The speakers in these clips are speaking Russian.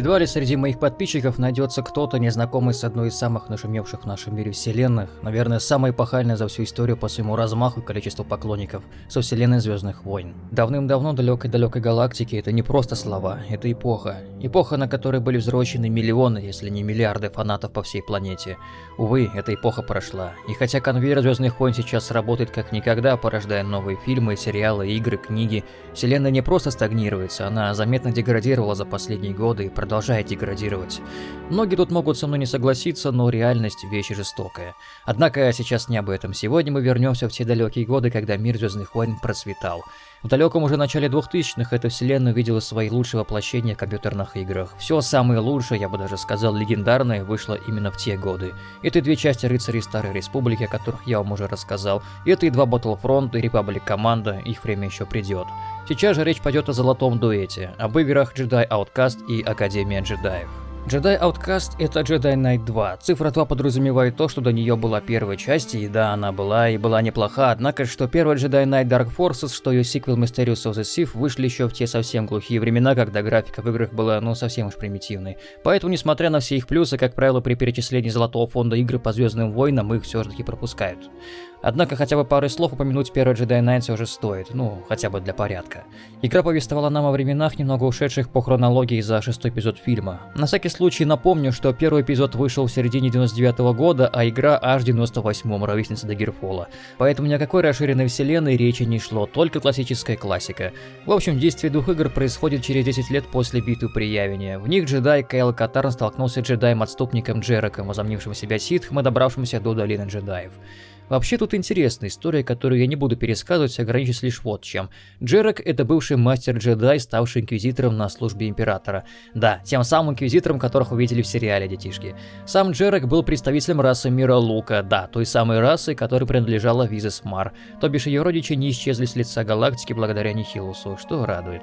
Едва ли среди моих подписчиков найдется кто-то, незнакомый с одной из самых нашумевших в нашем мире вселенных, наверное, самой эпохальной за всю историю по своему размаху и количеству поклонников, со вселенной Звездных войн. Давным-давно далекой-далекой галактики это не просто слова, это эпоха. Эпоха, на которой были взрослены миллионы, если не миллиарды фанатов по всей планете. Увы, эта эпоха прошла. И хотя конвейер Звездных войн сейчас работает как никогда, порождая новые фильмы, сериалы, игры, книги, вселенная не просто стагнируется, она заметно деградировала за последние годы и продолжает деградировать. Многие тут могут со мной не согласиться, но реальность – вещь жестокая. Однако сейчас не об этом. Сегодня мы вернемся в те далекие годы, когда мир Звездных войн процветал. В далеком уже начале 2000-х эта вселенная увидела свои лучшие воплощения в компьютерных играх. Все самое лучшее, я бы даже сказал легендарное, вышло именно в те годы. Это две части Рыцарей Старой Республики, о которых я вам уже рассказал. Это и два Battlefront и Republic Команда, их время еще придет. Сейчас же речь пойдет о золотом дуэте, об играх Jedi Outcast и Академия джедаев. Jedi Outcast — это Jedi Knight 2. Цифра 2 подразумевает то, что до нее была первая часть, и да, она была и была неплоха, однако что первая Jedi Knight Dark Forces, что ее сиквел Mysterious of the Sith вышли еще в те совсем глухие времена, когда графика в играх была ну совсем уж примитивной. Поэтому, несмотря на все их плюсы, как правило, при перечислении золотого фонда игры по Звездным войнам их все же таки пропускают. Однако хотя бы пару слов упомянуть первый Jedi Knight уже стоит, ну, хотя бы для порядка. Игра повествовала нам о временах, немного ушедших по хронологии за шестой эпизод фильма. На всякий случай напомню, что первый эпизод вышел в середине 99 -го года, а игра аж в 98-м, ровесница Дагерфола. Поэтому ни о какой расширенной вселенной речи не шло, только классическая классика. В общем, действие двух игр происходит через 10 лет после битвы при Явине. В них джедай Кейл Катарн столкнулся с джедаем-отступником Джераком, возомнившим себя ситхом и добравшимся до Долины джедаев. Вообще тут интересная история, которую я не буду пересказывать, ограничусь лишь вот чем. Джерак – это бывший мастер-джедай, ставший инквизитором на службе императора. Да, тем самым инквизитором, которых увидели в сериале, детишки. Сам Джерак был представителем расы мира Лука, да, той самой расы, которой принадлежала Визес Мар, то бишь ее родичи не исчезли с лица галактики благодаря Нихилусу, что радует.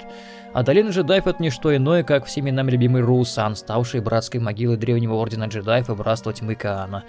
А долина джедаев это не что иное, как всеми нами любимый Русан, ставший братской могилой древнего ордена джедаев и братства тьмы Каана.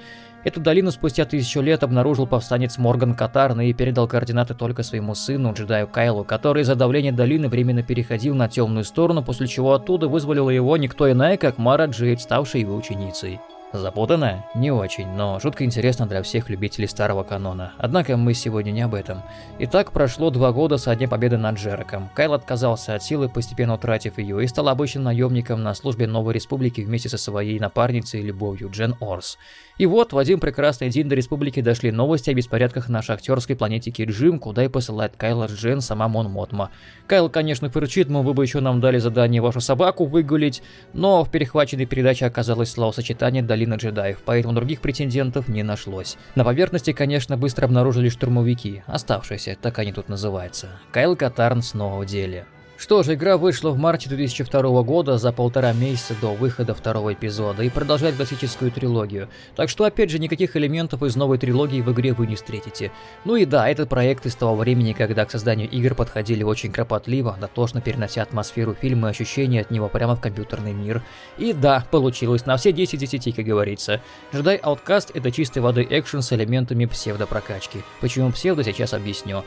Эту долину спустя тысячу лет обнаружил повстанец Морган Катарн и передал координаты только своему сыну, джедаю Кайлу, который из-за давления долины временно переходил на темную сторону, после чего оттуда вызволила его никто иная, как Мара Джейд, ставшая его ученицей. Запутанно? Не очень, но жутко интересно для всех любителей старого канона. Однако мы сегодня не об этом. Итак, прошло два года со дня победы над Джераком. Кайл отказался от силы, постепенно утратив ее, и стал обычным наемником на службе Новой Республики вместе со своей напарницей и любовью Джен Орс. И вот в один прекрасный день до Республики дошли новости о беспорядках на шахтерской планете Киджим, куда и посылает Кайла Джен сама Мон Мотма. Кайл, конечно, фырчит, мол, вы бы еще нам дали задание вашу собаку выгулить, но в перехваченной передаче оказалось словосочетание «Долина джедаев», поэтому других претендентов не нашлось. На поверхности, конечно, быстро обнаружили штурмовики, оставшиеся, так они тут называются. Кайл Катарн снова в деле. Что ж, игра вышла в марте 2002 года за полтора месяца до выхода второго эпизода и продолжает классическую трилогию. Так что опять же никаких элементов из новой трилогии в игре вы не встретите. Ну и да, этот проект из того времени, когда к созданию игр подходили очень кропотливо, дотошно перенося атмосферу фильма и ощущения от него прямо в компьютерный мир. И да, получилось на все 10 10, как говорится. Jedi Outcast это чистой воды экшен с элементами псевдопрокачки. Почему псевдо, сейчас объясню.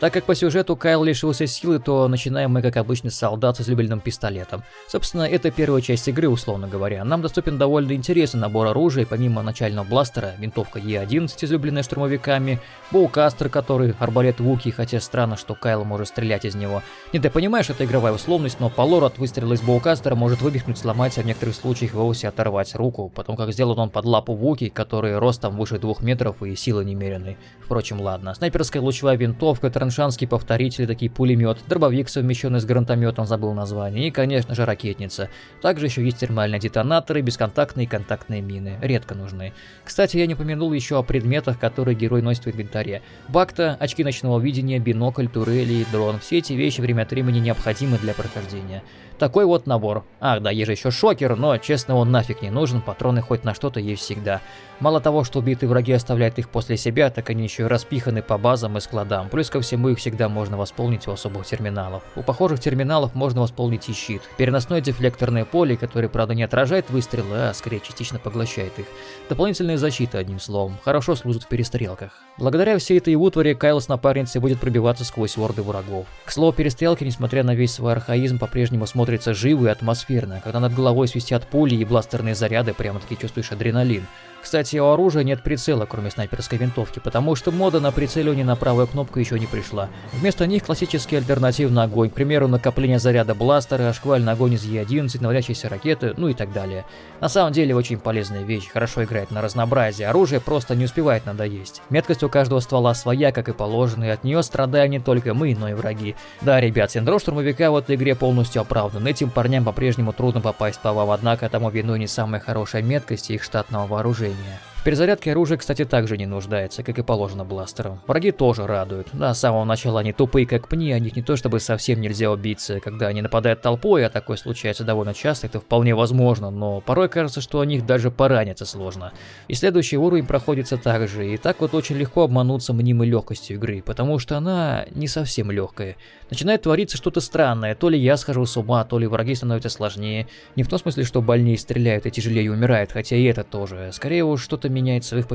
Так как по сюжету Кайл лишился силы, то начинаем мы, как обычно, с солдат с излюбленным пистолетом. Собственно, это первая часть игры, условно говоря. Нам доступен довольно интересный набор оружия, помимо начального бластера, винтовка Е11, излюбленная штурмовиками, боукастер, который арбалет Вуки, хотя странно, что Кайл может стрелять из него. Нет, ты понимаешь, это игровая условность, но по лору от выстрела из боукастера может вывихнуть, сломать, а в некоторых случаях вовсе оторвать руку, потом как сделан он под лапу Вуки, который ростом выше двух метров и силы немеренной. Впрочем, ладно. Снайперская лучевая винтовка, траншанский повторитель, такие пулемет, дробовик, совмещенный с гранатометом, забыл название, и, конечно же, ракетница. Также еще есть термальные детонаторы, бесконтактные и контактные мины, редко нужны. Кстати, я не упомянул еще о предметах, которые герой носит в инвентаре. Бакта, очки ночного видения, бинокль, турели и дрон. Все эти вещи время от времени необходимы для прохождения. Такой вот набор. Ах, да, есть же еще шокер, но, честно, он нафиг не нужен, патроны хоть на что-то есть всегда. Мало того, что убитые враги оставляют их после себя, так они еще и распиханы по базам и складам. Плюс ко всему их всегда можно восполнить у особых терминалов. У похожих терминалов можно восполнить и щит. Переносное дефлекторное поле, которое, правда, не отражает выстрелы, а скорее частично поглощает их. Дополнительная защита, одним словом. Хорошо служит в перестрелках. Благодаря всей этой утвари Кайл с напарницей будет пробиваться сквозь орды врагов. К слову, перестрелки, несмотря на весь свой архаизм, по-прежнему смотрят смотрится живо и атмосферно, когда над головой свистят пули и бластерные заряды, прямо-таки чувствуешь адреналин. Кстати, у оружия нет прицела, кроме снайперской винтовки, потому что мода на прицеливание на правую кнопку еще не пришла. Вместо них классический альтернативный огонь, к примеру, накопление заряда бластера, шквальный огонь из Е11, наводящиеся ракеты, ну и так далее. На самом деле очень полезная вещь, хорошо играет на разнообразие, оружие просто не успевает надоесть. Меткость у каждого ствола своя, как и положено, и от нее страдаем не только мы, но и враги. Да, ребят, синдром штурмовика в этой игре полностью оправдан, этим парням по-прежнему трудно попасть по вам, однако тому виной не самая хорошая меткость их штатного вооружения вооружения. В перезарядке оружие, кстати, также не нуждается, как и положено бластерам. Враги тоже радуют. Да, с самого начала они тупые как пни, о них не то чтобы совсем нельзя убиться. Когда они нападают толпой, а такое случается довольно часто, это вполне возможно, но порой кажется, что о них даже пораниться сложно. И следующий уровень проходится так же, и так вот очень легко обмануться мнимой легкостью игры, потому что она не совсем легкая. Начинает твориться что-то странное, то ли я схожу с ума, то ли враги становятся сложнее. Не в том смысле, что больнее стреляют и тяжелее умирают, хотя и это тоже. Скорее уж что-то что-то меняется в их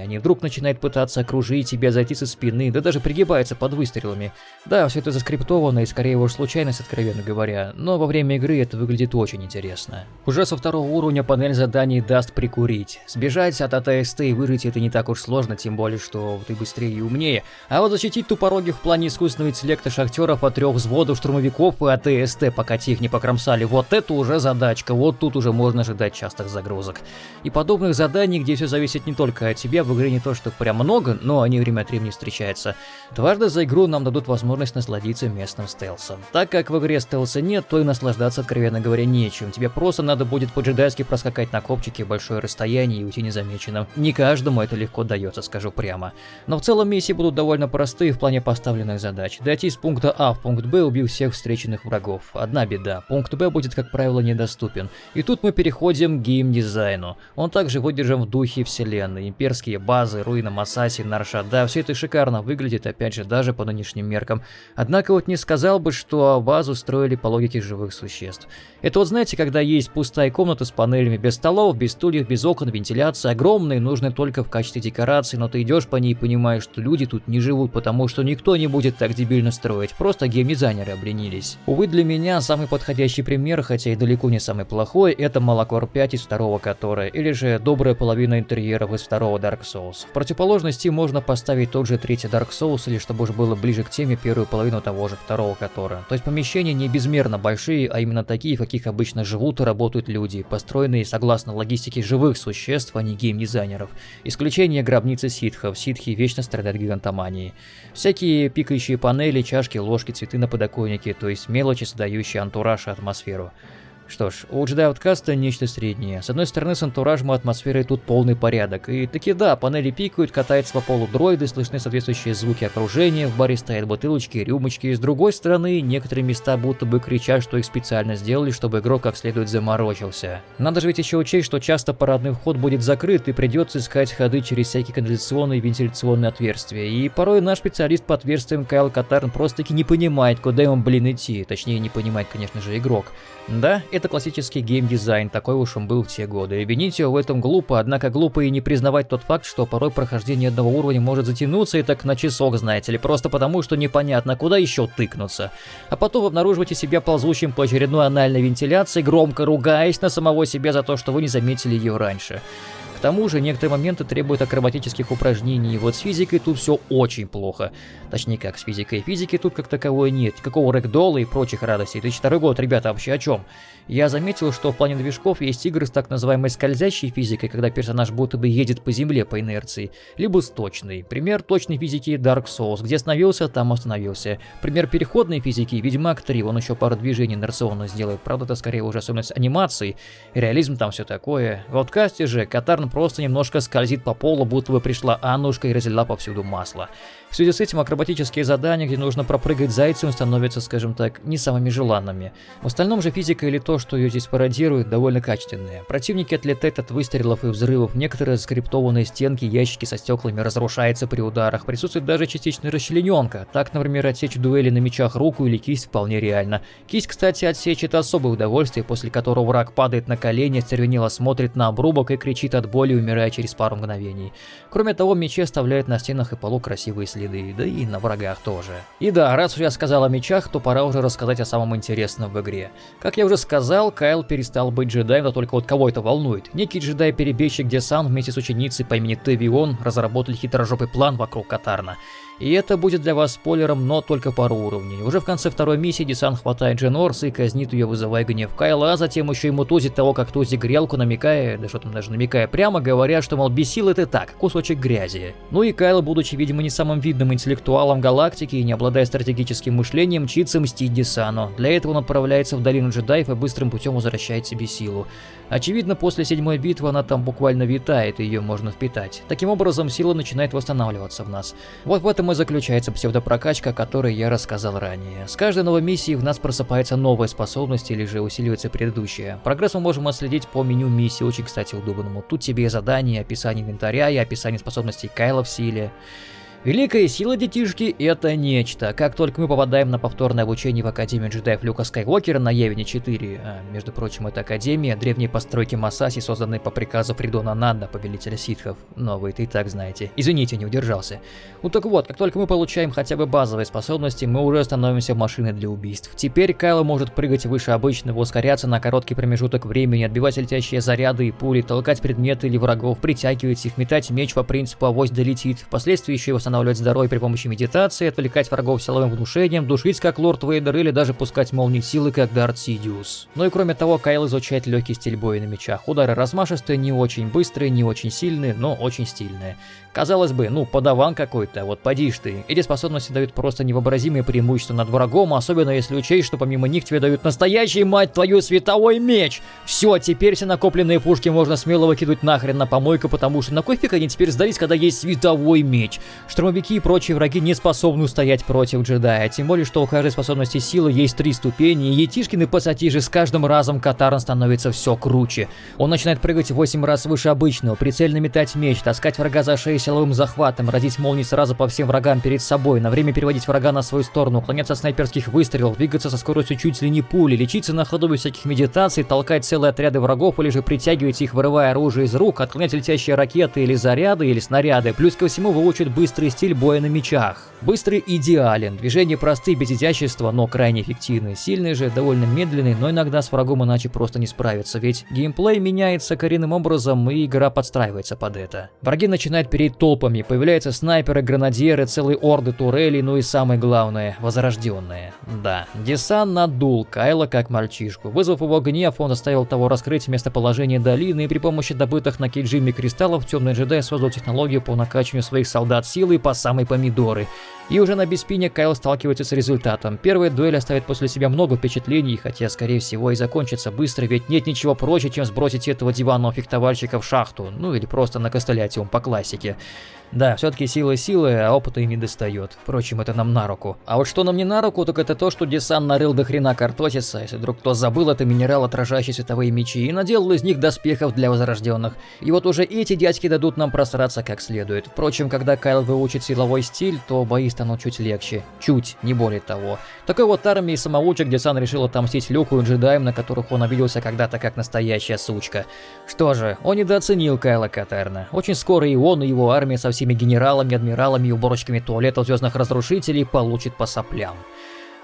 они вдруг начинают пытаться окружить тебя, зайти со спины, да даже пригибаются под выстрелами. Да, все это заскриптовано и скорее уж случайность, откровенно говоря, но во время игры это выглядит очень интересно. Уже со второго уровня панель заданий даст прикурить. Сбежать от АТСТ и выжить это не так уж сложно, тем более, что ты быстрее и умнее. А вот защитить тупорогих в плане искусственного интеллекта шахтеров от трех взводов штурмовиков и АТСТ, пока тех не покромсали, вот это уже задачка, вот тут уже можно ожидать частых загрузок. И подобных заданий, где все зависит не только от тебя, в игре не то что прям много, но они время от времени встречаются. Дважды за игру нам дадут возможность насладиться местным стелсом. Так как в игре стелса нет, то и наслаждаться, откровенно говоря, нечем. Тебе просто надо будет по-джедайски проскакать на копчике большое расстояние и уйти незамеченным. Не каждому это легко дается, скажу прямо. Но в целом миссии будут довольно простые в плане поставленных задач. Дойти из пункта А в пункт Б, убив всех встреченных врагов. Одна беда, пункт Б будет, как правило, недоступен. И тут мы переходим к геймдизайну. Он также выдержан в духе архив вселенной, имперские базы, руины Масаси, Наршада, все это шикарно выглядит, опять же, даже по нынешним меркам. Однако вот не сказал бы, что базу строили по логике живых существ. Это вот знаете, когда есть пустая комната с панелями без столов, без стульев, без окон, вентиляция, огромные, нужны только в качестве декорации, но ты идешь по ней и понимаешь, что люди тут не живут, потому что никто не будет так дебильно строить, просто геймдизайнеры обленились. Увы, для меня самый подходящий пример, хотя и далеко не самый плохой, это Малакор 5 из второго Котора, или же добрая половина интерьеров из второго Dark Souls. В противоположности можно поставить тот же третий Dark Souls, или чтобы уж было ближе к теме первую половину того же второго Котора. То есть помещения не безмерно большие, а именно такие, в каких обычно живут и работают люди, построенные согласно логистике живых существ, а не геймдизайнеров. Исключение гробницы ситхов, ситхи вечно страдают гигантоманией. Всякие пикающие панели, чашки, ложки, цветы на подоконнике, то есть мелочи, создающие антураж и атмосферу. Что ж, у Jedi Outcast нечто среднее. С одной стороны, с антуражем и атмосферой тут полный порядок. И таки да, панели пикают, катаются по полу дроиды, слышны соответствующие звуки окружения, в баре стоят бутылочки, рюмочки. С другой стороны, некоторые места будто бы кричат, что их специально сделали, чтобы игрок как следует заморочился. Надо же ведь еще учесть, что часто парадный вход будет закрыт и придется искать ходы через всякие канализационные и вентиляционные отверстия. И порой наш специалист по отверстиям Кайл Катарн просто-таки не понимает, куда ему, блин, идти. Точнее, не понимает, конечно же, игрок. Да, классический геймдизайн, такой уж он был в те годы. Его в этом глупо, однако глупо и не признавать тот факт, что порой прохождение одного уровня может затянуться и так на часок, знаете ли, просто потому, что непонятно, куда еще тыкнуться. А потом обнаруживаете себя ползущим по очередной анальной вентиляции, громко ругаясь на самого себя за то, что вы не заметили ее раньше. К тому же, некоторые моменты требуют акробатических упражнений, и вот с физикой тут все очень плохо. Точнее как, с физикой. Физики тут как таковой нет, никакого рэгдола и прочих радостей. 2002 год, ребята, вообще о чем? Я заметил, что в плане движков есть игры с так называемой скользящей физикой, когда персонаж будто бы едет по земле по инерции, либо с точной. Пример точной физики Dark Souls, где остановился, там остановился. Пример переходной физики Ведьмак 3, он еще пару движений инерционно сделает, правда это скорее уже особенность анимации, реализм там все такое. В откасте же Катарн просто немножко скользит по полу, будто бы пришла Аннушка и разлила повсюду масло. В связи с этим акробатические задания, где нужно пропрыгать зайцем, становятся, скажем так, не самыми желанными. В остальном же физика или то, что ее здесь пародируют, довольно качественные. Противники отлетают от выстрелов и взрывов, некоторые заскриптованные стенки, ящики со стеклами разрушаются при ударах, присутствует даже частичная расчлененка. Так, например, отсечь в дуэли на мечах руку или кисть вполне реально. Кисть, кстати, отсечь это особое удовольствие, после которого враг падает на колени, стервенело смотрит на обрубок и кричит от боли, умирая через пару мгновений. Кроме того, мечи оставляют на стенах и полу красивые следы, да и на врагах тоже. И да, раз уж я сказал о мечах, то пора уже рассказать о самом интересном в игре. Как я уже сказал, Кайл перестал быть джедаем, но только вот кого это волнует. Некий джедай-перебежчик Десан вместе с ученицей по имени Тевион разработали хитрожопый план вокруг Катарна. И это будет для вас спойлером, но только пару уровней. Уже в конце второй миссии Десан хватает Джен Орс и казнит ее, вызывая гнев Кайла, а затем еще ему тузит того, как тузит грелку, намекая, да что там даже намекая прямо, говоря, что, мол, бесил это так, кусочек грязи. Ну и Кайл, будучи, видимо, не самым видным интеллектуалом галактики и не обладая стратегическим мышлением, мчится мстить Десану. Для этого он отправляется в долину джедаев и быстрым путем возвращает себе силу. Очевидно, после седьмой битвы она там буквально витает, ее можно впитать. Таким образом, сила начинает восстанавливаться в нас. Вот в этом и заключается псевдопрокачка, о которой я рассказал ранее. С каждой новой миссией в нас просыпается новая способность или же усиливается предыдущая. Прогресс мы можем отследить по меню миссии, очень, кстати, удобному. Тут тебе и задания, описание инвентаря и описание способностей Кайла в силе. Великая сила детишки — это нечто. Как только мы попадаем на повторное обучение в Академию джедаев Люка Скайуокера на Явине 4, а, между прочим, это Академия, древние постройки Масаси, созданные по приказу Фридона Нанда, повелителя ситхов. Но вы это и так знаете. Извините, не удержался. Ну так вот, как только мы получаем хотя бы базовые способности, мы уже становимся машиной для убийств. Теперь Кайло может прыгать выше обычного, ускоряться на короткий промежуток времени, отбивать летящие заряды и пули, толкать предметы или врагов, притягивать их, метать меч по принципу «авось долетит», впоследствии еще и восстанавливать здоровье при помощи медитации, отвлекать врагов силовым внушением, душить как Лорд Вейдер или даже пускать молнии силы как Дарт Сидиус. Ну и кроме того, Кайл изучает легкий стиль боя на мечах. Удары размашистые, не очень быстрые, не очень сильные, но очень стильные. Казалось бы, ну, подаван какой-то, вот поди ты. Эти способности дают просто невообразимые преимущества над врагом, особенно если учесть, что помимо них тебе дают настоящий, мать твою, световой меч. Все, теперь все накопленные пушки можно смело выкидывать нахрен на помойку, потому что на кой фиг они теперь сдались, когда есть световой меч? Штурмовики и прочие враги не способны устоять против джедая, тем более, что у каждой способности силы есть три ступени, и Етишкин и пассатижи с каждым разом Катарн становится все круче. Он начинает прыгать 8 раз выше обычного, прицельно метать меч, таскать врага за шею силовым захватом, родить молнии сразу по всем врагам перед собой, на время переводить врага на свою сторону, уклоняться от снайперских выстрелов, двигаться со скоростью чуть ли не пули, лечиться на ходу без всяких медитаций, толкать целые отряды врагов или же притягивать их, вырывая оружие из рук, отклонять летящие ракеты или заряды или снаряды, плюс ко всему выучит быстрый стиль боя на мечах. Быстрый идеален, движения простые, без изящества, но крайне эффективны. Сильный же, довольно медленный, но иногда с врагом иначе просто не справиться, ведь геймплей меняется коренным образом и игра подстраивается под это. Враги начинают перейти толпами, появляются снайперы, гранадьеры, целые орды турелей, ну и самое главное, возрожденные. Да, Десан надул Кайла как мальчишку. Вызвав его гнев, он заставил того раскрыть местоположение долины и при помощи добытых на Кейджиме кристаллов темный джедай создал технологию по накачиванию своих солдат силой по самой помидоры. И уже на Беспине Кайл сталкивается с результатом. Первая дуэль оставит после себя много впечатлений, хотя скорее всего и закончится быстро, ведь нет ничего проще, чем сбросить этого диванного фехтовальщика в шахту, ну или просто накостылять его по классике. Да, все-таки сила силы, а опыта и не достает. Впрочем, это нам на руку. А вот что нам не на руку, так это то, что Десан нарыл до хрена картосиса, если вдруг кто забыл, это минерал, отражающий световые мечи, и наделал из них доспехов для возрожденных. И вот уже эти дядьки дадут нам просраться как следует. Впрочем, когда Кайл выучит силовой стиль, то бои станут чуть легче. Чуть, не более того. Такой вот армии самоучек Десан решил отомстить Люку и джедаям, на которых он обиделся когда-то как настоящая сучка. Что же, он недооценил Кайла Катерна. Очень скоро и он, и его армия совсем всеми генералами, адмиралами и уборочками туалетов звездных разрушителей получит по соплям.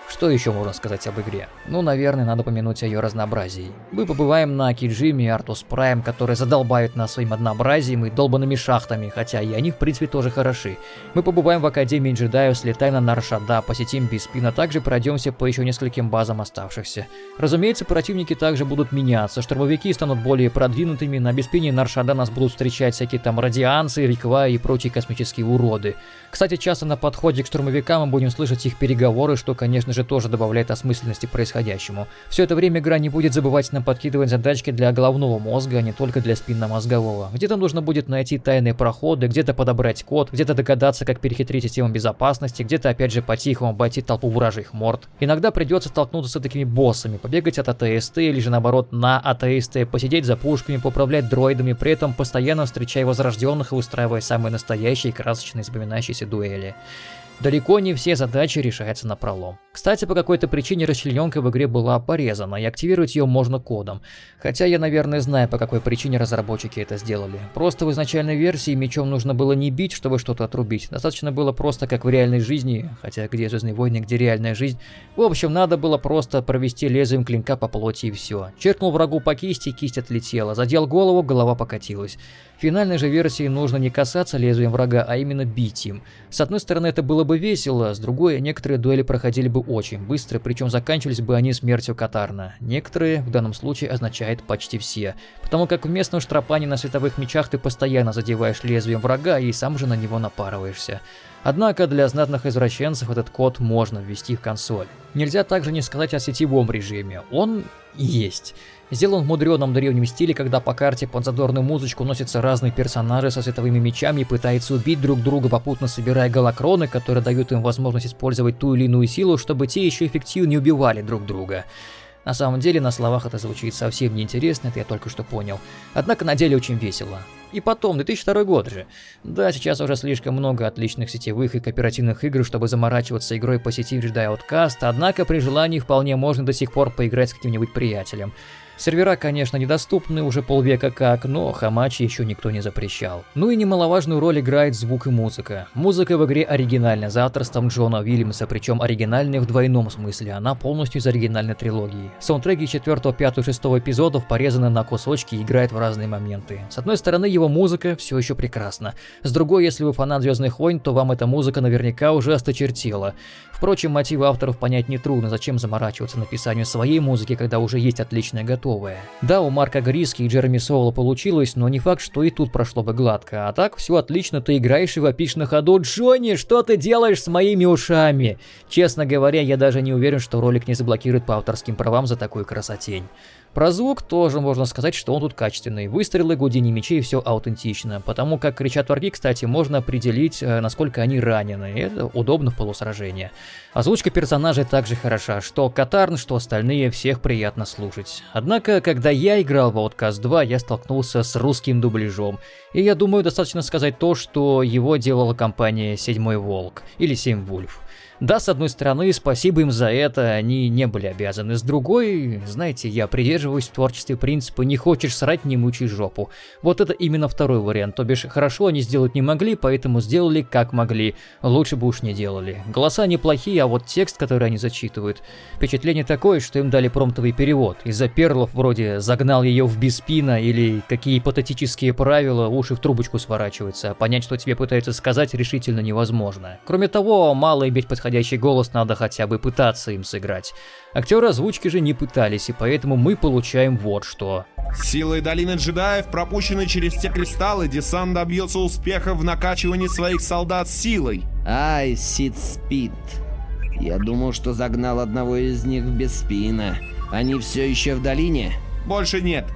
Что еще можно сказать об игре? Ну, наверное, надо помянуть о ее разнообразии. Мы побываем на Киджиме и Артус Прайм, которые задолбают нас своим однообразием и долбанными шахтами, хотя и они в принципе тоже хороши. Мы побываем в Академии джедаев, слетаем на Наршада, посетим Биспин, а также пройдемся по еще нескольким базам оставшихся. Разумеется, противники также будут меняться, штурмовики станут более продвинутыми, на Биспине и Наршада нас будут встречать всякие там радианцы, реква и прочие космические уроды. Кстати, часто на подходе к штурмовикам мы будем слышать их переговоры, что, конечно же, тоже добавляет осмысленности происходящему. Все это время игра не будет забывать нам подкидывать задачки для головного мозга, а не только для спинномозгового. Где-то нужно будет найти тайные проходы, где-то подобрать код, где-то догадаться, как перехитрить систему безопасности, где-то опять же по-тихому обойти толпу вражьих морд. Иногда придется столкнуться с такими боссами, побегать от АТСТ или же наоборот на АТСТ, посидеть за пушками, поправлять дроидами, при этом постоянно встречая возрожденных и устраивая самые настоящие красочные запоминающиеся дуэли. Далеко не все задачи решаются на пролом. Кстати, по какой-то причине расчлененка в игре была порезана, и активировать ее можно кодом. Хотя я, наверное, знаю, по какой причине разработчики это сделали. Просто в изначальной версии мечом нужно было не бить, чтобы что-то отрубить. Достаточно было просто как в реальной жизни, хотя где Звездные войны, где реальная жизнь. В общем, надо было просто провести лезвием клинка по плоти и все. Черкнул врагу по кисти, кисть отлетела. Задел голову, голова покатилась. В финальной же версии нужно не касаться лезвием врага, а именно бить им. С одной стороны, это было бы весело, с другой, некоторые дуэли проходили бы очень быстро, причем заканчивались бы они смертью Катарна. Некоторые в данном случае означает почти все, потому как в местном штропане на световых мечах ты постоянно задеваешь лезвием врага и сам же на него напарываешься. Однако для знатных извращенцев этот код можно ввести в консоль. Нельзя также не сказать о сетевом режиме, он есть. Сделан в мудреном древнем стиле, когда по карте под задорную музычку носятся разные персонажи со световыми мечами и пытаются убить друг друга, попутно собирая голокроны, которые дают им возможность использовать ту или иную силу, чтобы те еще эффективнее убивали друг друга. На самом деле, на словах это звучит совсем неинтересно, это я только что понял. Однако на деле очень весело. И потом, 2002 год же. Да, сейчас уже слишком много отличных сетевых и кооперативных игр, чтобы заморачиваться игрой по сети Jedi Outcast, однако при желании вполне можно до сих пор поиграть с каким-нибудь приятелем. Сервера, конечно, недоступны уже полвека как, но хамачи еще никто не запрещал. Ну и немаловажную роль играет звук и музыка. Музыка в игре оригинальная, за авторством Джона Уильямса, причем оригинальная в двойном смысле, она полностью из оригинальной трилогии. Саундтреки 4, 5, 6 эпизодов порезаны на кусочки и играют в разные моменты. С одной стороны, его музыка все еще прекрасна. С другой, если вы фанат Звездных войн, то вам эта музыка наверняка уже осточертела. Впрочем, мотивы авторов понять нетрудно, зачем заморачиваться написанию своей музыки, когда уже есть отличная готовая. Да, у Марка Гриски и Джереми Соула получилось, но не факт, что и тут прошло бы гладко. А так, все отлично, ты играешь и вопишь на ходу «Джонни, что ты делаешь с моими ушами?» Честно говоря, я даже не уверен, что ролик не заблокирует по авторским правам за такую красотень. Про звук тоже можно сказать, что он тут качественный. Выстрелы, гудение мечей, все аутентично. Потому как кричат враги, кстати, можно определить, э, насколько они ранены. Это удобно в полусражении. Озвучка персонажей также хороша. Что Катарн, что остальные, всех приятно слушать. Однако, когда я играл в Outcast 2, я столкнулся с русским дубляжом. И я думаю, достаточно сказать то, что его делала компания Седьмой Волк. Или Семь Вульф. Да, с одной стороны, спасибо им за это, они не были обязаны. С другой, знаете, я придерживаюсь в творчестве принципа «не хочешь срать, не мучай жопу». Вот это именно второй вариант, то бишь хорошо они сделать не могли, поэтому сделали как могли. Лучше бы уж не делали. Голоса неплохие, а вот текст, который они зачитывают, впечатление такое, что им дали промптовый перевод. Из-за перлов вроде «загнал ее в беспина» или «какие ипотетические правила, уши в трубочку сворачиваются», понять, что тебе пытаются сказать, решительно невозможно. Кроме того, мало иметь подходящий подходящий голос, надо хотя бы пытаться им сыграть. Актеры озвучки же не пытались, и поэтому мы получаем вот что. Силой долины джедаев, пропущенной через те кристаллы, десант добьется успеха в накачивании своих солдат силой. Ай, Сид Спид. Я думал, что загнал одного из них в Беспина. Они все еще в долине? Больше нет.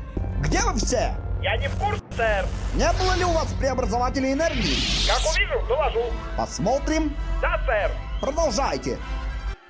Где вы все? Я не в курсе, сэр. Не было ли у вас преобразователей энергии? Как увижу, доложу. Посмотрим. Да, сэр. Продолжайте.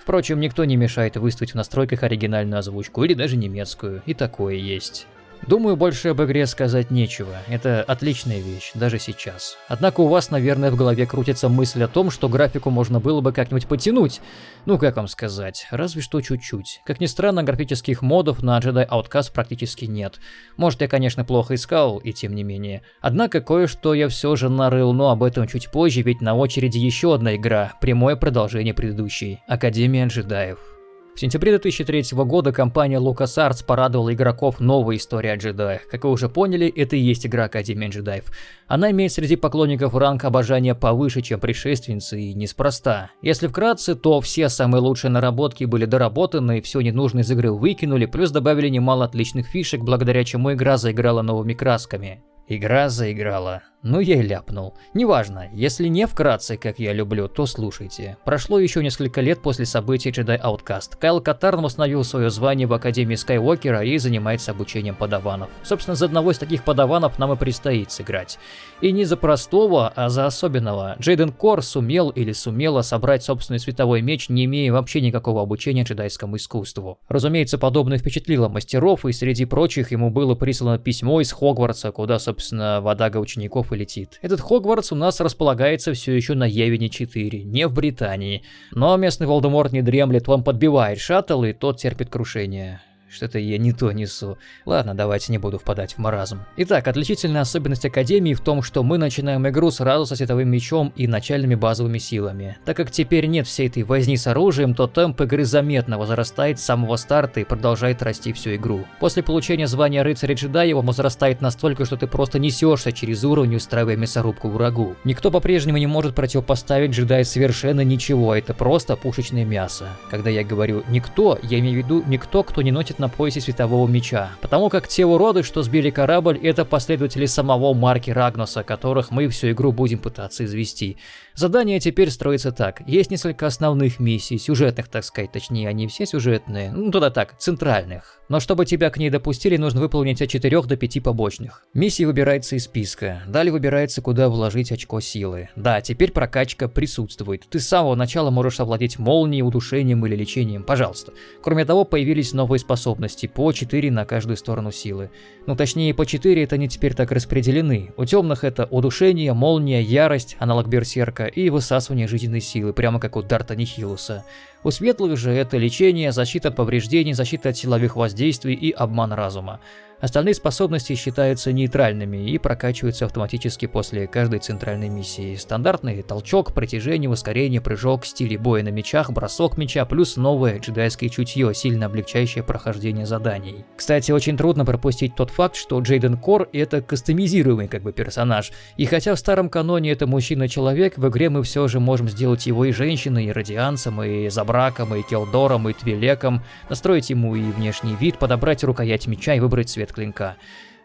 Впрочем, никто не мешает выставить в настройках оригинальную озвучку или даже немецкую, и такое есть. Думаю, больше об игре сказать нечего. Это отличная вещь, даже сейчас. Однако у вас, наверное, в голове крутится мысль о том, что графику можно было бы как-нибудь потянуть. Ну, как вам сказать, разве что чуть-чуть. Как ни странно, графических модов на Jedi Outcast практически нет. Может, я, конечно, плохо искал, и тем не менее. Однако кое-что я все же нарыл, но об этом чуть позже, ведь на очереди еще одна игра, прямое продолжение предыдущей. Академия джедаев. В сентябре 2003 года компания LucasArts порадовала игроков новой историей о джедаях. Как вы уже поняли, это и есть игра Академия джедаев. Она имеет среди поклонников ранг обожания повыше, чем предшественницы, и неспроста. Если вкратце, то все самые лучшие наработки были доработаны, все ненужное из игры выкинули, плюс добавили немало отличных фишек, благодаря чему игра заиграла новыми красками. Игра заиграла. Ну я и ляпнул. Неважно, если не вкратце, как я люблю, то слушайте. Прошло еще несколько лет после событий Jedi Outcast. Кайл Катарн восстановил свое звание в Академии Скайуокера и занимается обучением подаванов. Собственно, за одного из таких подаванов нам и предстоит сыграть. И не за простого, а за особенного. Джейден Кор сумел или сумела собрать собственный световой меч, не имея вообще никакого обучения джедайскому искусству. Разумеется, подобное впечатлило мастеров, и среди прочих ему было прислано письмо из Хогвартса, куда, собственно, водага учеников и летит. Этот Хогвартс у нас располагается все еще на Евине 4, не в Британии. Но местный Волдеморт не дремлет, он подбивает шаттл, и тот терпит крушение. Что-то я не то несу. Ладно, давайте не буду впадать в маразм. Итак, отличительная особенность Академии в том, что мы начинаем игру сразу со световым мечом и начальными базовыми силами. Так как теперь нет всей этой возни с оружием, то темп игры заметно возрастает с самого старта и продолжает расти всю игру. После получения звания рыцаря-джедая он возрастает настолько, что ты просто несешься через уровень, устраивая мясорубку врагу. Никто по-прежнему не может противопоставить джедаю совершенно ничего, это просто пушечное мясо. Когда я говорю «никто», я имею в виду никто, кто не носит на поясе светового меча, потому как те уроды, что сбили корабль, это последователи самого Марки Рагнуса, которых мы всю игру будем пытаться извести. Задание теперь строится так. Есть несколько основных миссий, сюжетных, так сказать, точнее, они все сюжетные, ну туда так, центральных. Но чтобы тебя к ней допустили, нужно выполнить от 4 до 5 побочных. Миссии выбирается из списка. Далее выбирается, куда вложить очко силы. Да, теперь прокачка присутствует. Ты с самого начала можешь овладеть молнией, удушением или лечением, пожалуйста. Кроме того, появились новые способности, по 4 на каждую сторону силы. Ну точнее, по 4 это они теперь так распределены. У темных это удушение, молния, ярость, аналог берсерка, и высасывание жизненной силы, прямо как у Дарта Нихилуса. У светлых же это лечение, защита от повреждений, защита от силовых воздействий и обман разума. Остальные способности считаются нейтральными и прокачиваются автоматически после каждой центральной миссии. Стандартный толчок, притяжение, ускорение, прыжок, стили боя на мечах, бросок меча, плюс новое джедайское чутье, сильно облегчающее прохождение заданий. Кстати, очень трудно пропустить тот факт, что Джейден Кор это кастомизируемый как бы персонаж. И хотя в старом каноне это мужчина-человек, в игре мы все же можем сделать его и женщиной, и радианцем, и забраком, и келдором, и твилеком, настроить ему и внешний вид, подобрать рукоять меча и выбрать цвет клинка.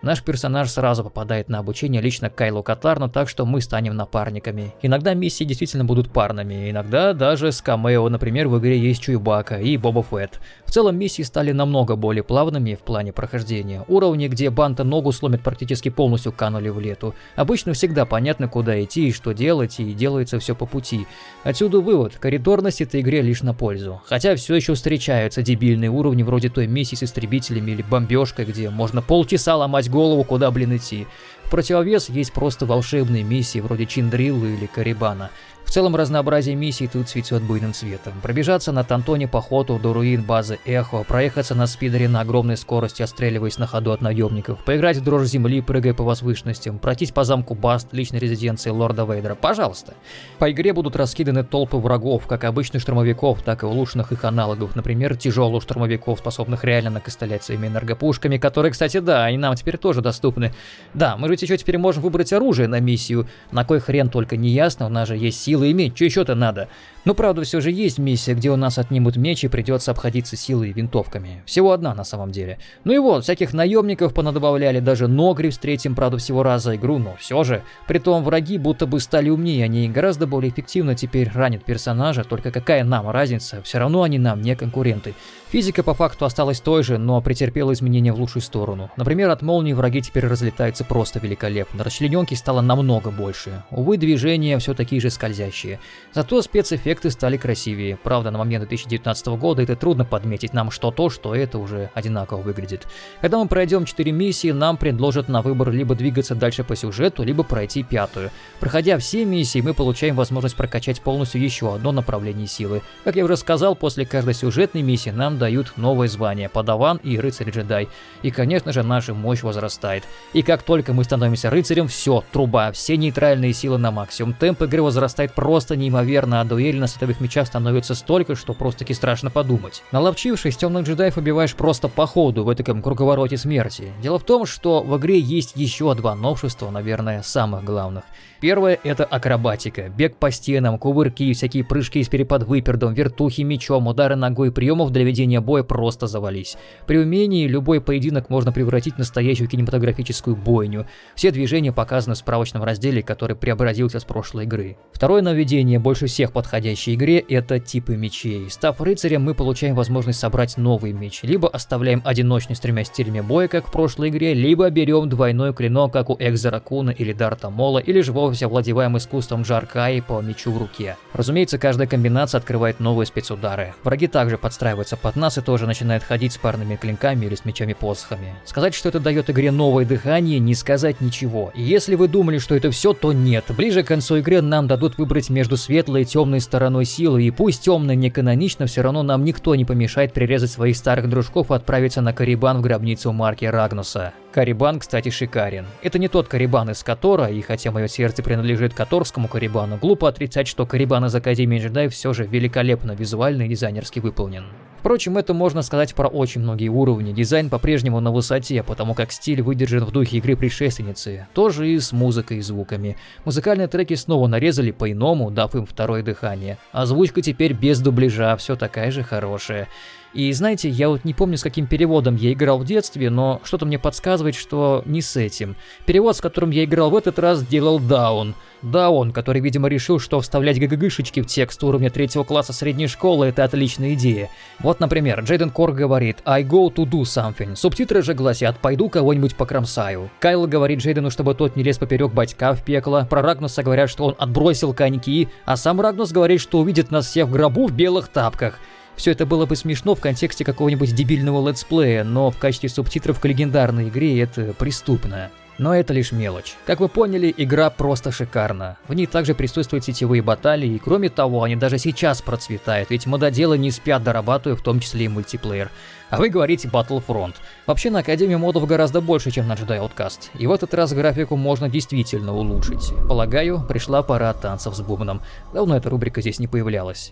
Наш персонаж сразу попадает на обучение лично Кайлу Катарну, так что мы станем напарниками. Иногда миссии действительно будут парными, иногда даже с камео, например, в игре есть Чуйбака и Боба Фетт. В целом миссии стали намного более плавными в плане прохождения. Уровни, где Банта ногу сломит практически полностью канули в лету. Обычно всегда понятно, куда идти и что делать, и делается все по пути. Отсюда вывод, коридорность этой игре лишь на пользу. Хотя все еще встречаются дебильные уровни вроде той миссии с истребителями или бомбежкой, где можно полчаса ломать голову, куда, блин, идти. Противовес есть просто волшебные миссии вроде Чиндрилла или Карибана. В целом разнообразие миссий тут цветет буйным цветом. Пробежаться на Тантоне по ходу до руин базы Эхо, проехаться на спидере на огромной скорости, отстреливаясь на ходу от наемников, поиграть в дрожь земли, прыгая по возвышенностям, пройтись по замку Баст, личной резиденции Лорда Вейдера, пожалуйста. По игре будут раскиданы толпы врагов, как обычных штурмовиков, так и улучшенных их аналогов, например, тяжелых штурмовиков, способных реально накостылять своими энергопушками, которые, кстати, да, они нам теперь тоже доступны. Да, мы же еще теперь можем выбрать оружие на миссию, на кой хрен только не ясно, у нас же есть силы иметь, что еще-то надо. Но правда все же есть миссия, где у нас отнимут меч и придется обходиться силой и винтовками. Всего одна на самом деле. Ну и вот, всяких наемников понадобавляли, даже Ногри встретим, правда, всего раза игру, но все же. Притом враги будто бы стали умнее, они гораздо более эффективно теперь ранят персонажа, только какая нам разница, все равно они нам не конкуренты. Физика по факту осталась той же, но претерпела изменения в лучшую сторону. Например, от молнии враги теперь разлетаются просто великолепно, расчлененки стало намного больше. Увы, движения все такие же скользящие. Зато спецэффекты стали красивее. Правда, на момент 2019 года это трудно подметить нам что то, что это уже одинаково выглядит. Когда мы пройдем 4 миссии, нам предложат на выбор либо двигаться дальше по сюжету, либо пройти пятую. Проходя все миссии, мы получаем возможность прокачать полностью еще одно направление силы. Как я уже сказал, после каждой сюжетной миссии нам дают новое звание – подаван и рыцарь-джедай. И, конечно же, наша мощь возрастает. И как только мы становимся рыцарем, все, труба, все нейтральные силы на максимум. Темп игры возрастает просто неимоверно, а дуэли на световых мечах становится столько, что просто-таки страшно подумать. Наловчившись, темных джедаев убиваешь просто по ходу в этом круговороте смерти. Дело в том, что в игре есть еще два новшества, наверное, самых главных. Первое – это акробатика. Бег по стенам, кувырки, всякие прыжки с переподвыпердом, вертухи мечом, удары ногой, приемов для ведения боя просто завались. При умении любой поединок можно превратить в настоящую кинематографическую бойню. Все движения показаны в справочном разделе, который преобразился с прошлой игры. Второе нововведение, больше всех подходящей игре, это типы мечей. Став рыцарем, мы получаем возможность собрать новый меч. Либо оставляем одиночный с тремя стилями боя, как в прошлой игре, либо берем двойной клинок, как у Экзера Куна или Дарта Мола, или же вовсе овладеваем искусством Джаркаи по мечу в руке. Разумеется, каждая комбинация открывает новые спецудары. Враги также подстраиваются под нас и тоже начинают ходить с парными клинками или с мечами-посохами. Сказать, что это дает игре новое дыхание, не сказать сказать ничего. И если вы думали, что это все, то нет. Ближе к концу игры нам дадут выбрать между светлой и темной стороной силы, и пусть темная не канонично, все равно нам никто не помешает прирезать своих старых дружков и отправиться на Карибан в гробницу марки Рагнуса. Карибан, кстати, шикарен. Это не тот Карибан из Котора, и хотя мое сердце принадлежит Которскому Карибану, глупо отрицать, что Карибан из Академии джедаев все же великолепно визуально и дизайнерски выполнен. Впрочем, это можно сказать про очень многие уровни. Дизайн по-прежнему на высоте, потому как стиль выдержан в духе игры предшественницы. Тоже и с музыкой и звуками. Музыкальные треки снова нарезали по-иному, дав им второе дыхание. Озвучка теперь без дубляжа, все такая же хорошая. И знаете, я вот не помню, с каким переводом я играл в детстве, но что-то мне подсказывает, что не с этим. Перевод, с которым я играл в этот раз, делал Даун. Даун, который, видимо, решил, что вставлять ГГГшечки в текст уровня третьего класса средней школы – это отличная идея. Вот, например, Джейден Кор говорит «I go to do something». Субтитры же гласят «Пойду кого-нибудь покромсаю». Кайл говорит Джейдену, чтобы тот не лез поперек батька в пекло. Про Рагнуса говорят, что он отбросил коньки, а сам Рагнус говорит, что увидит нас всех в гробу в белых тапках. Все это было бы смешно в контексте какого-нибудь дебильного летсплея, но в качестве субтитров к легендарной игре это преступно. Но это лишь мелочь. Как вы поняли, игра просто шикарна. В ней также присутствуют сетевые баталии, и кроме того, они даже сейчас процветают, ведь мододелы не спят, дорабатывая в том числе и мультиплеер. А вы говорите Battlefront. Вообще на Академии модов гораздо больше, чем на Jedi Outcast. И в этот раз графику можно действительно улучшить. Полагаю, пришла пора танцев с бубном. Давно эта рубрика здесь не появлялась.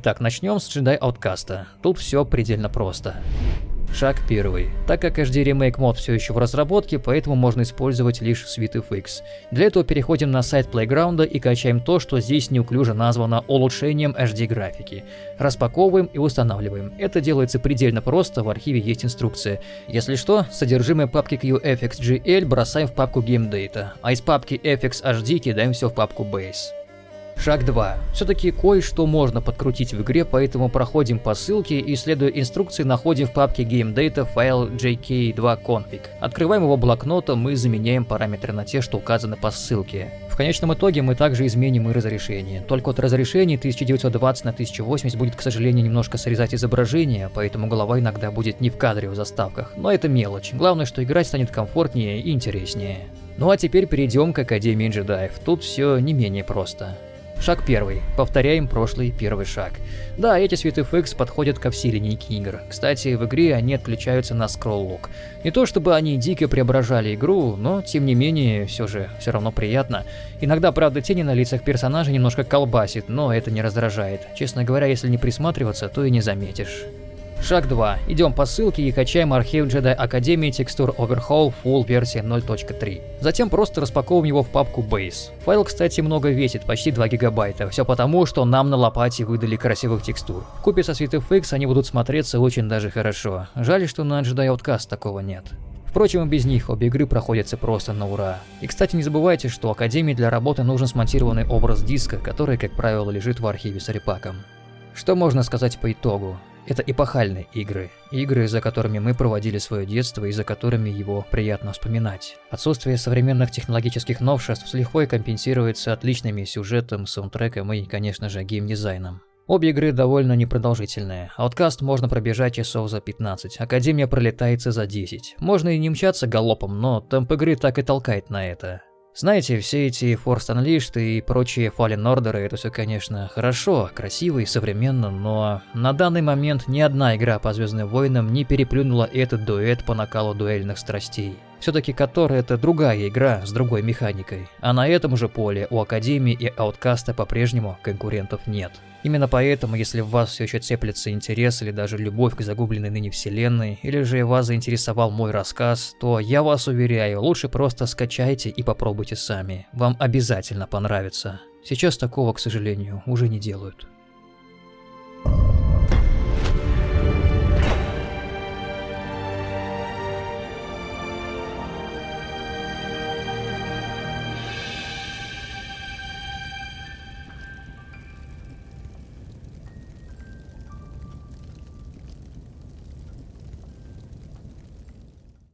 Итак, начнем с Jedi Outcast. Тут все предельно просто. Шаг первый. Так как HD Remake мод все еще в разработке, поэтому можно использовать лишь SweetFX. Для этого переходим на сайт Playground и качаем то, что здесь неуклюже названо улучшением HD графики. Распаковываем и устанавливаем. Это делается предельно просто, в архиве есть инструкция. Если что, содержимое папки QFXGL бросаем в папку Game Data, а из папки FXHD кидаем все в папку Base. Шаг 2. Все-таки кое-что можно подкрутить в игре, поэтому проходим по ссылке и, следуя инструкции, находим в папке Game Data файл jk2config. Открываем его блокнотом и заменяем параметры на те, что указаны по ссылке. В конечном итоге мы также изменим и разрешение. Только от разрешения 1920 на 1080 будет, к сожалению, немножко срезать изображение, поэтому голова иногда будет не в кадре в заставках. Но это мелочь. Главное, что играть станет комфортнее и интереснее. Ну а теперь перейдем к Академии джедаев. Тут все не менее просто. Шаг первый. Повторяем прошлый первый шаг. Да, эти SweetFX подходят ко всей линейке игр. Кстати, в игре они отключаются на скролл-лук. Не то чтобы они дико преображали игру, но тем не менее, все же, все равно приятно. Иногда, правда, тени на лицах персонажей немножко колбасит, но это не раздражает. Честно говоря, если не присматриваться, то и не заметишь. Шаг 2. Идем по ссылке и качаем архив Jedi Academy Texture Overhaul Full версия 0.3. Затем просто распаковываем его в папку Base. Файл, кстати, много весит, почти 2 гигабайта. Все потому, что нам на лопате выдали красивых текстур. В купе со SweetFX они будут смотреться очень даже хорошо. Жаль, что на Jedi Outcast такого нет. Впрочем, и без них обе игры проходятся просто на ура. И кстати, не забывайте, что Академии для работы нужен смонтированный образ диска, который, как правило, лежит в архиве с репаком. Что можно сказать по итогу? Это эпохальные игры. Игры, за которыми мы проводили свое детство и за которыми его приятно вспоминать. Отсутствие современных технологических новшеств с лихвой компенсируется отличными сюжетом, саундтреком и, конечно же, геймдизайном. Обе игры довольно непродолжительные. Ауткаст можно пробежать часов за 15, Академия пролетается за 10. Можно и не мчаться галопом, но темп игры так и толкает на это. Знаете, все эти Force Unleashed и прочие Fallen Order, это все, конечно, хорошо, красиво и современно, но на данный момент ни одна игра по Звездным Войнам не переплюнула этот дуэт по накалу дуэльных страстей. Все-таки Котор это другая игра с другой механикой, а на этом же поле у Академии и Ауткаста по-прежнему конкурентов нет. Именно поэтому, если в вас все еще цеплится интерес или даже любовь к загубленной ныне вселенной, или же вас заинтересовал мой рассказ, то я вас уверяю, лучше просто скачайте и попробуйте сами. Вам обязательно понравится. Сейчас такого, к сожалению, уже не делают.